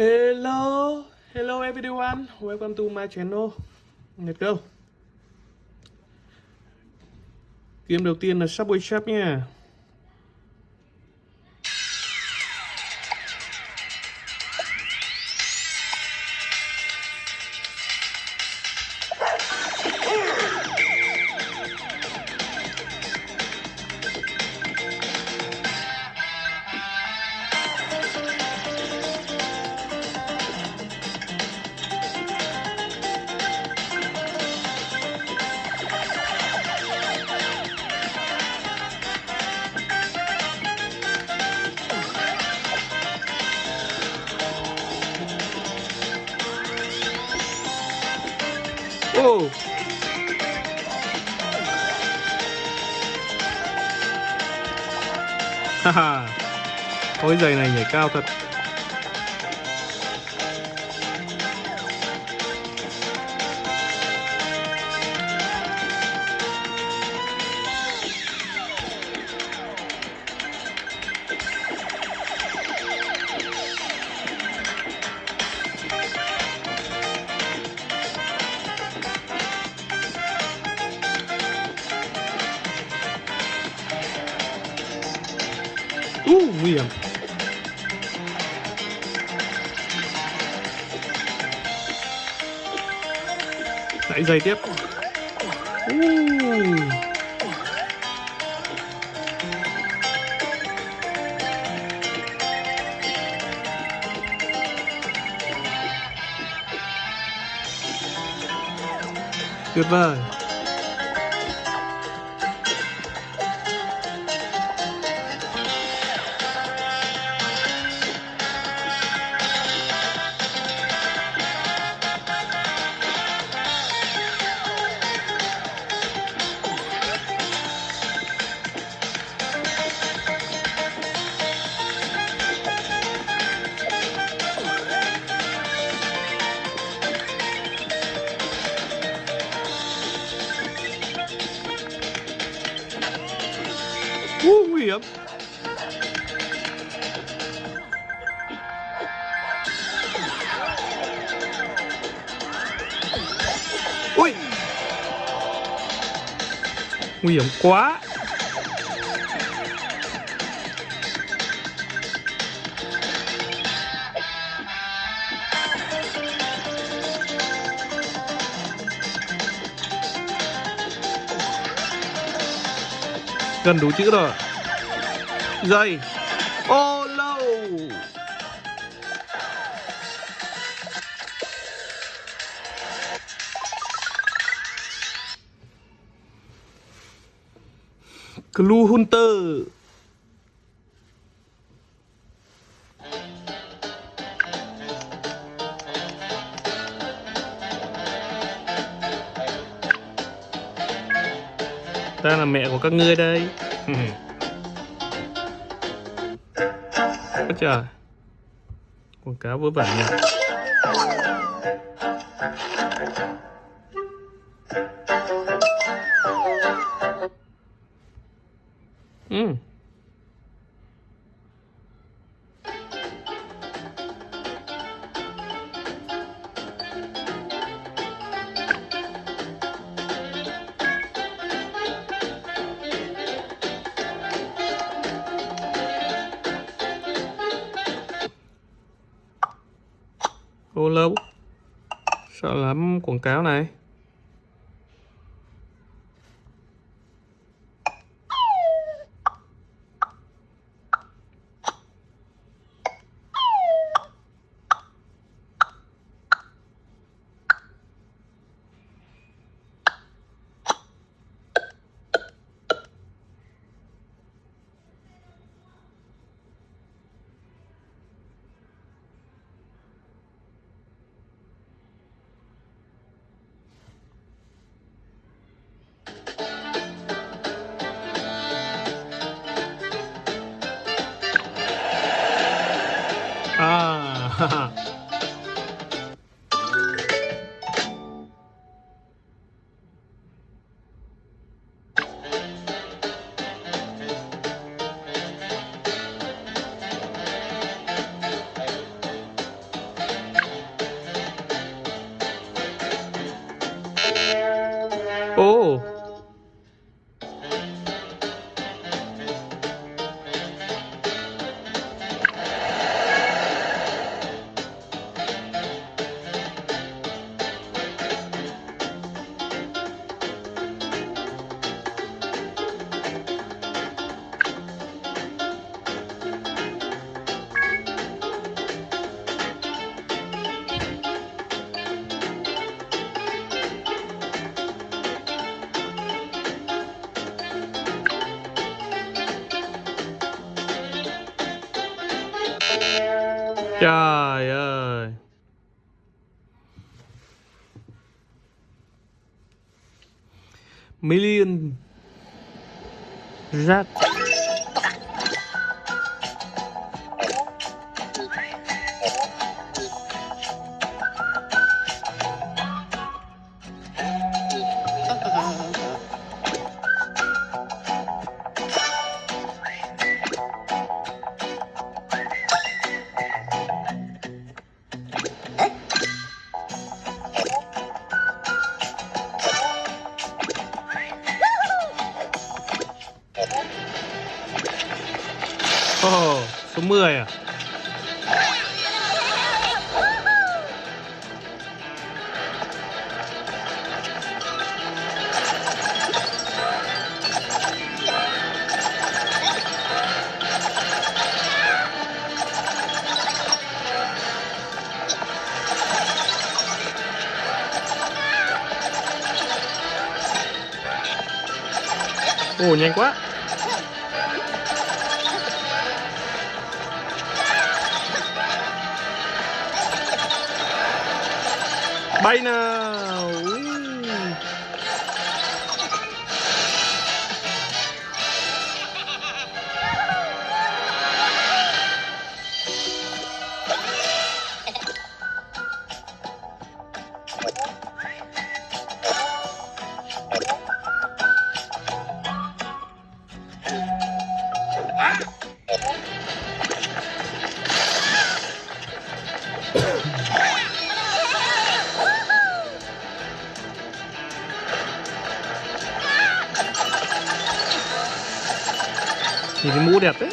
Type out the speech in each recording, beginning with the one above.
Hello, hello everyone, welcome to my channel. Let's go. Game đầu tiên là Subway Chef nha. Ô. Haha. Ôi giày này nhảy cao thật. Giây tiếp. Uh. Tuyệt vời. Uh. Ui. Nguy hiểm quá. Gần đủ chữ rồi. Dây. Ô lâu. Clue Hunter. Ta là mẹ của các ngươi đây. Trời. Quảng cáo vớ vẩn nhỉ. Sợ lắm quảng cáo này. Trời ơi. Million Rat Ồ, số 10 à? Ồ, nhanh quá. Bye na! मेरी मोड़ यहाँ पे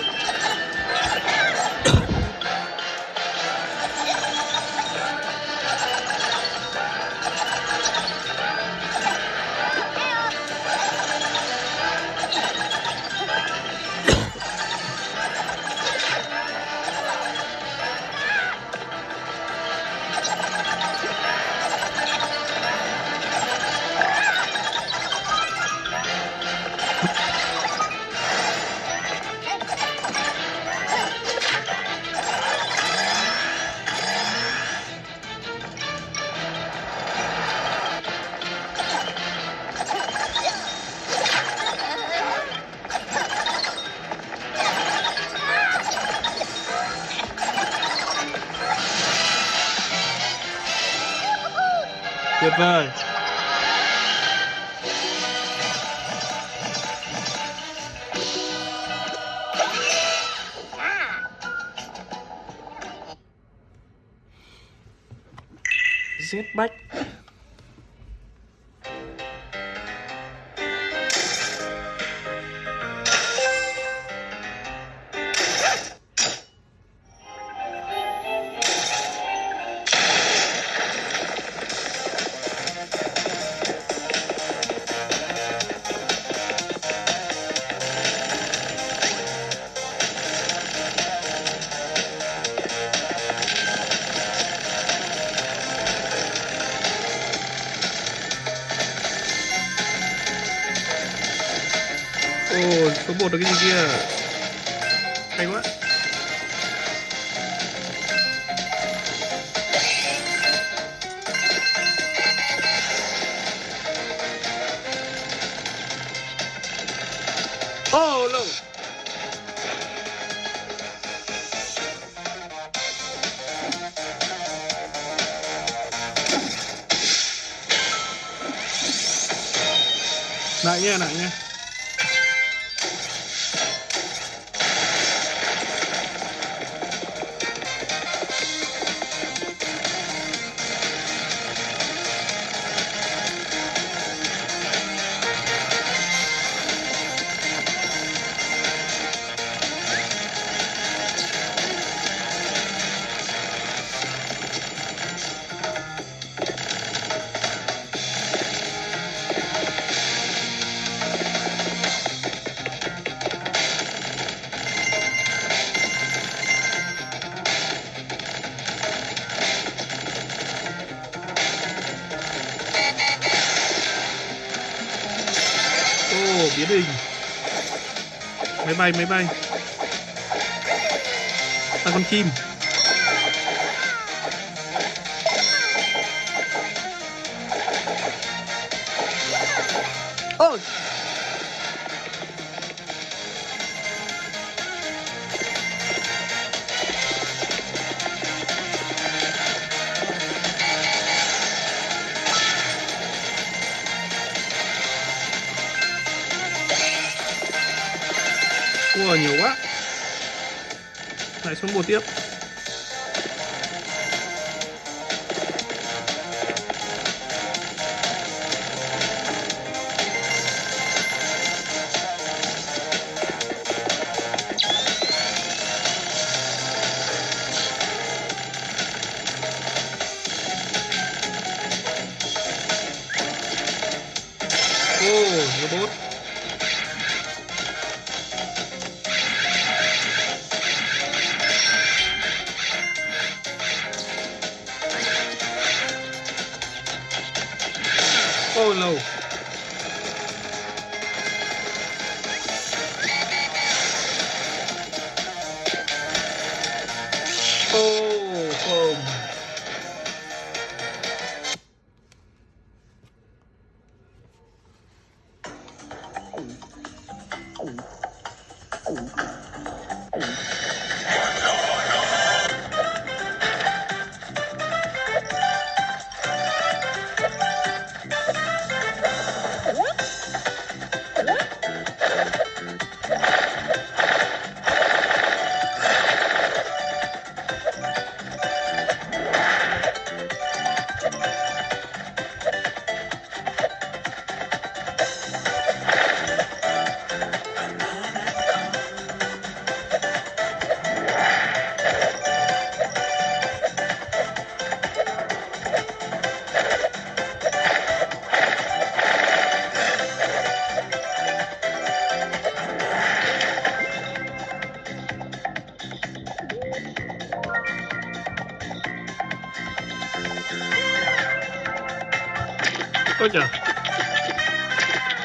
Tuyệt vời. Jetpack. Ồ, một được cái gì kia? Hay quá. Oh, no. Lại nha, lại nha. Bay máy bay là con chim Ua nhiều quá. Lại xuống một tiếp. Ô lâu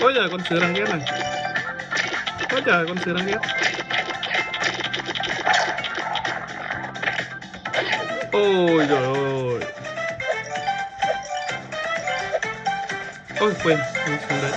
Ôi trời con sứa đang ghét này. Ôi trời, con sứa đang ghét. Ôi trời ơi. Ôi, quên Quên xuống đấy.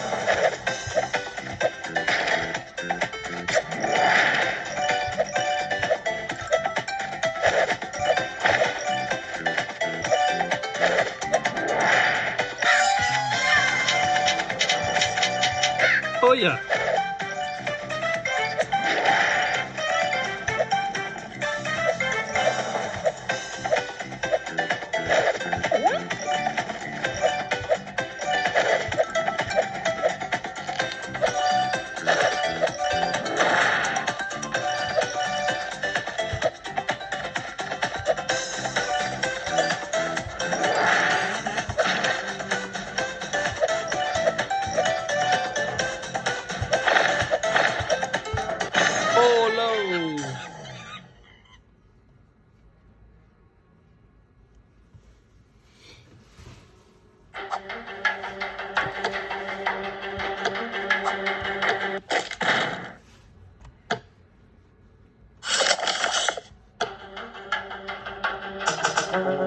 Uh-huh.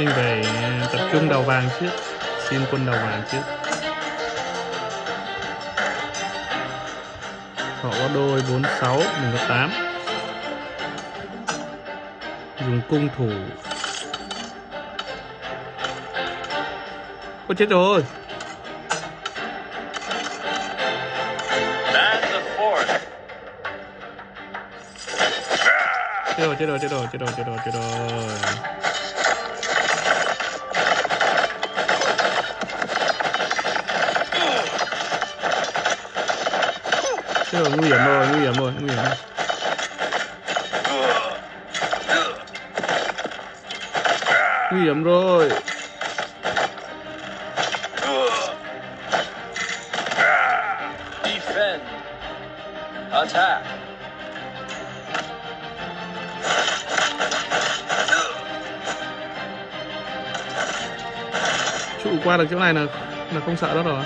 Mình phải tập trung đầu vàng trước Xin quân đầu vàng trước Họ có đôi 46, mình có 8 Dùng cung thủ. Ôi chết rồi. Chết rồi, chết rồi, chết rồi, chết rồi, chết rồi, chết rồi Chứ nguy hiểm rồi, nguy hiểm rồi, nguy hiểm rồi. Nguy hiểm rồi. Defend. Attack. Trụ qua được chỗ này là là không sợ đó rồi.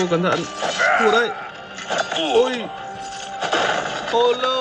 Ôi cẩn thận. Thua đấy. Ôi. Oh no.